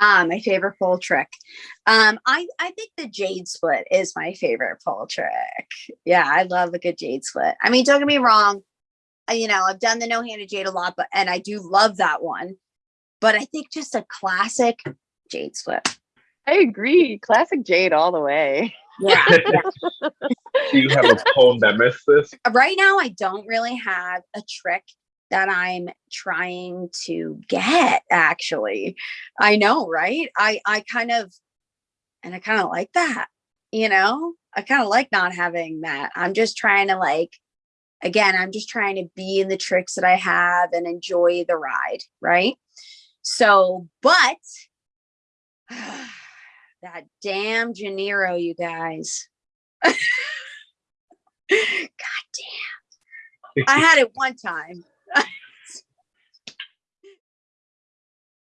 Ah, my favorite pole trick. Um, I, I think the jade split is my favorite pole trick. Yeah, I love a good jade split. I mean, don't get me wrong. I- You know, I've done the no-handed jade a lot, but and I do love that one. But I think just a classic jade split. I agree. Classic Jade all the way. Yeah. yeah. Do you have a poem that missed this? right now I don't really have a trick that I'm trying to get actually. I know, right? I I kind of and I kind of like that. You know? I kind of like not having that. I'm just trying to like again, I'm just trying to be in the tricks that I have and enjoy the ride, right? So, but that damn Janeiro, you guys. God damn. I had it one time.